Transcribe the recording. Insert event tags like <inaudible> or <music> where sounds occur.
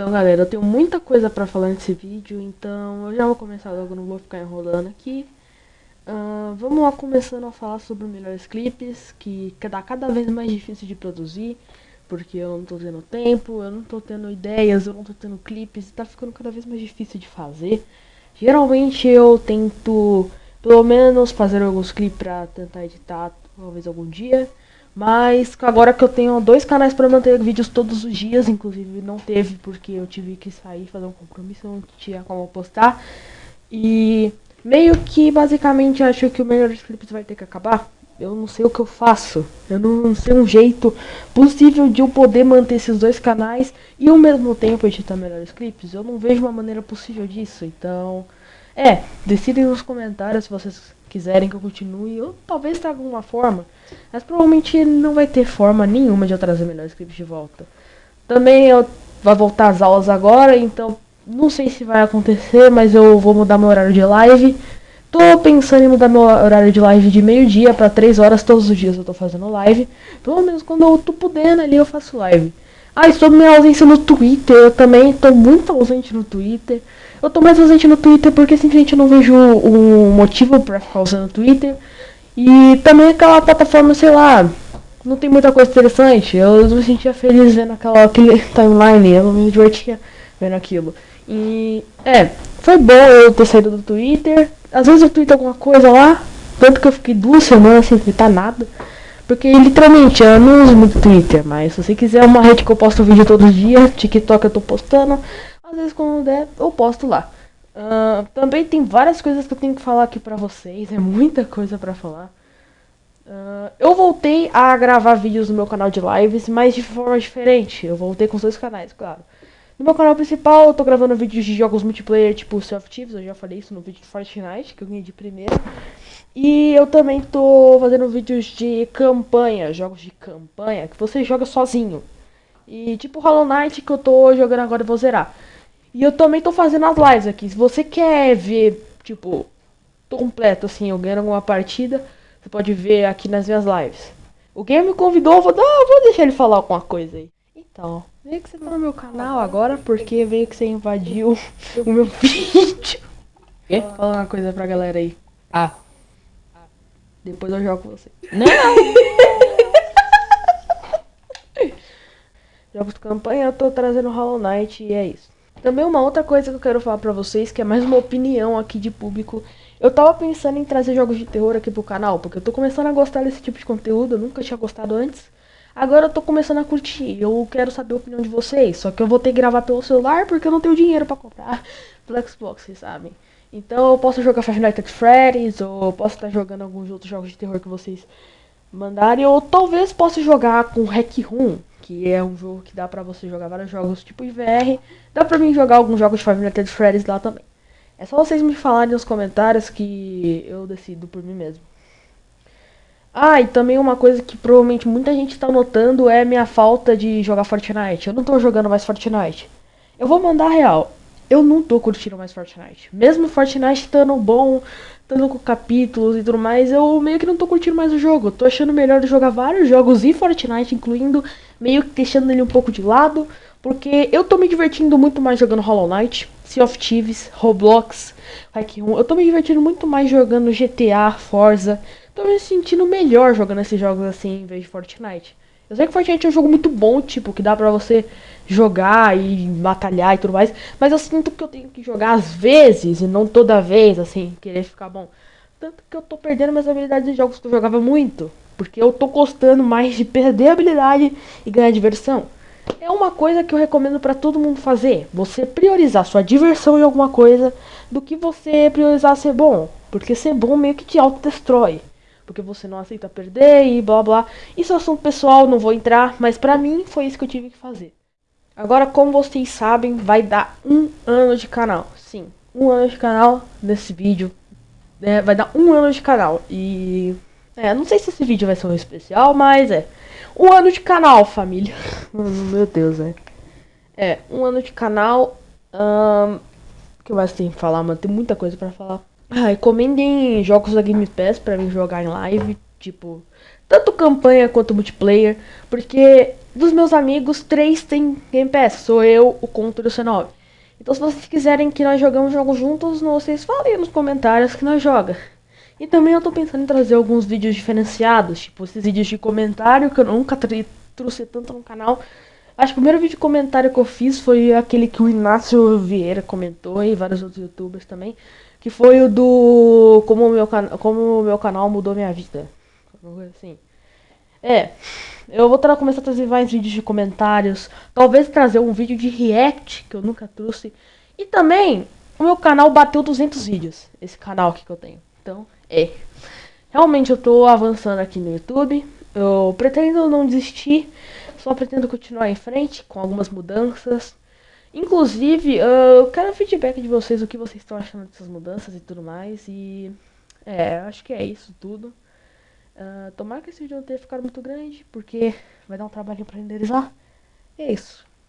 Então, galera, eu tenho muita coisa pra falar nesse vídeo, então eu já vou começar logo, não vou ficar enrolando aqui. Uh, vamos lá começando a falar sobre melhores clipes, que tá cada vez mais difícil de produzir, porque eu não tô tendo tempo, eu não tô tendo ideias, eu não tô tendo clipes, tá ficando cada vez mais difícil de fazer. Geralmente eu tento, pelo menos, fazer alguns clipes pra tentar editar, talvez algum dia. Mas agora que eu tenho dois canais para manter vídeos todos os dias, inclusive não teve porque eu tive que sair fazer um compromisso, não tinha como postar. E meio que basicamente acho que o melhor clipes vai ter que acabar. Eu não sei o que eu faço. Eu não sei um jeito possível de eu poder manter esses dois canais e ao mesmo tempo editar melhores clipes. Eu não vejo uma maneira possível disso. Então, é, decidem nos comentários se vocês quiserem que eu continue, ou talvez traga alguma forma. Mas provavelmente não vai ter forma nenhuma de eu trazer melhores clipes de volta. Também eu vai voltar as aulas agora, então não sei se vai acontecer, mas eu vou mudar meu horário de live. Tô pensando em mudar meu horário de live de meio-dia para 3 horas todos os dias eu tô fazendo live. Pelo menos quando eu tô podendo ali eu faço live. Ah, sobre minha ausência no Twitter, eu também tô muito ausente no Twitter. Eu tô mais ausente no Twitter porque simplesmente não vejo um motivo pra ficar usando o Twitter. E também aquela plataforma, sei lá, não tem muita coisa interessante. Eu me sentia feliz vendo aquela, aquele <laughs> timeline, eu me divertia vendo aquilo. E é, foi bom eu ter saído do Twitter. Às vezes eu tweeto alguma coisa lá, tanto que eu fiquei duas semanas sem twittar nada. Porque literalmente eu não uso muito Twitter, mas se você quiser uma rede que eu posto vídeo todos os dias, TikTok eu tô postando, às vezes quando der, eu posto lá. Uh, também tem várias coisas que eu tenho que falar aqui pra vocês. É muita coisa pra falar. Uh, eu voltei a gravar vídeos no meu canal de lives, mas de forma diferente. Eu voltei com os dois canais, claro. No meu canal principal, eu tô gravando vídeos de jogos multiplayer, tipo Sea Thieves. Eu já falei isso no vídeo de Fortnite, que eu ganhei de primeira. E eu também tô fazendo vídeos de campanha, jogos de campanha, que você joga sozinho. E tipo Hollow Knight, que eu tô jogando agora e vou zerar. E eu também tô fazendo as lives aqui. Se você quer ver, tipo, completo, assim, eu ganhando alguma partida, você pode ver aqui nas minhas lives. O game me convidou, vou, ah, vou deixar ele falar alguma coisa aí. Então, veio que você tá no meu canal agora, porque veio que você invadiu <laughs> o meu vídeo. Quê? Fala uma coisa pra galera aí. Ah. Depois eu jogo com você. <laughs> Não! Jogos de campanha, eu tô trazendo Hollow Knight e é isso. Também uma outra coisa que eu quero falar pra vocês, que é mais uma opinião aqui de público. Eu tava pensando em trazer jogos de terror aqui pro canal, porque eu tô começando a gostar desse tipo de conteúdo, eu nunca tinha gostado antes. Agora eu tô começando a curtir, eu quero saber a opinião de vocês, só que eu vou ter que gravar pelo celular porque eu não tenho dinheiro pra comprar <laughs> pelo Xbox, vocês sabem. Então eu posso jogar Five Nights at Freddy's, ou posso estar jogando alguns outros jogos de terror que vocês mandarem, ou talvez possa jogar com Hack Room, que é um jogo que dá pra você jogar vários jogos tipo VR. Dá pra mim jogar alguns jogos de Nights at Freddy's lá também. É só vocês me falarem nos comentários que eu decido por mim mesmo. Ah, e também uma coisa que provavelmente muita gente está notando é minha falta de jogar Fortnite. Eu não tô jogando mais Fortnite. Eu vou mandar real. Eu não tô curtindo mais Fortnite. Mesmo Fortnite estando bom, estando com capítulos e tudo mais, eu meio que não tô curtindo mais o jogo. Tô achando melhor jogar vários jogos e Fortnite, incluindo meio que deixando ele um pouco de lado, porque eu tô me divertindo muito mais jogando Hollow Knight, Sea of Thieves, Roblox, Hack 1. Eu tô me divertindo muito mais jogando GTA, Forza. Tô me sentindo melhor jogando esses jogos assim em vez de Fortnite. Eu sei que Fortnite é um jogo muito bom, tipo, que dá pra você jogar e batalhar e tudo mais, mas eu sinto que eu tenho que jogar às vezes e não toda vez, assim, querer ficar bom. Tanto que eu tô perdendo minhas habilidades de jogos que eu jogava muito. Porque eu tô gostando mais de perder habilidade e ganhar diversão. É uma coisa que eu recomendo para todo mundo fazer. Você priorizar sua diversão em alguma coisa do que você priorizar ser bom. Porque ser bom meio que te autodestrói. Porque você não aceita perder e blá blá. Isso é assunto pessoal, não vou entrar. Mas pra mim foi isso que eu tive que fazer. Agora, como vocês sabem, vai dar um ano de canal. Sim, um ano de canal nesse vídeo. É, vai dar um ano de canal. E é, não sei se esse vídeo vai ser um especial, mas é. Um ano de canal, família. <laughs> Meu Deus, é. É, um ano de canal. Um, que mais tem que falar, mano? Tem muita coisa pra falar. Ah, recomendem jogos da Game Pass pra mim jogar em live. Tipo, tanto campanha quanto multiplayer. Porque dos meus amigos, três tem Game Pass. Sou eu, o Conto e o C9. Então se vocês quiserem que nós jogamos jogos juntos, vocês falem nos comentários que nós joga. E também eu tô pensando em trazer alguns vídeos diferenciados, tipo esses vídeos de comentário que eu nunca trouxe tanto no canal. Acho que o primeiro vídeo de comentário que eu fiz foi aquele que o Inácio Vieira comentou e vários outros youtubers também. Que foi o do como o meu, como o meu canal mudou minha vida. Assim. É, eu vou começar a trazer mais vídeos de comentários. Talvez trazer um vídeo de react, que eu nunca trouxe. E também, o meu canal bateu 200 vídeos. Esse canal aqui que eu tenho. Então, é. Realmente eu tô avançando aqui no YouTube. Eu pretendo não desistir. Só pretendo continuar em frente com algumas mudanças. Inclusive, eu quero feedback de vocês, o que vocês estão achando dessas mudanças e tudo mais. E é, acho que é isso tudo. Uh, tomara que esse vídeo não tenha ficado muito grande, porque vai dar um trabalho para renderizar. E é isso.